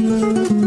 Música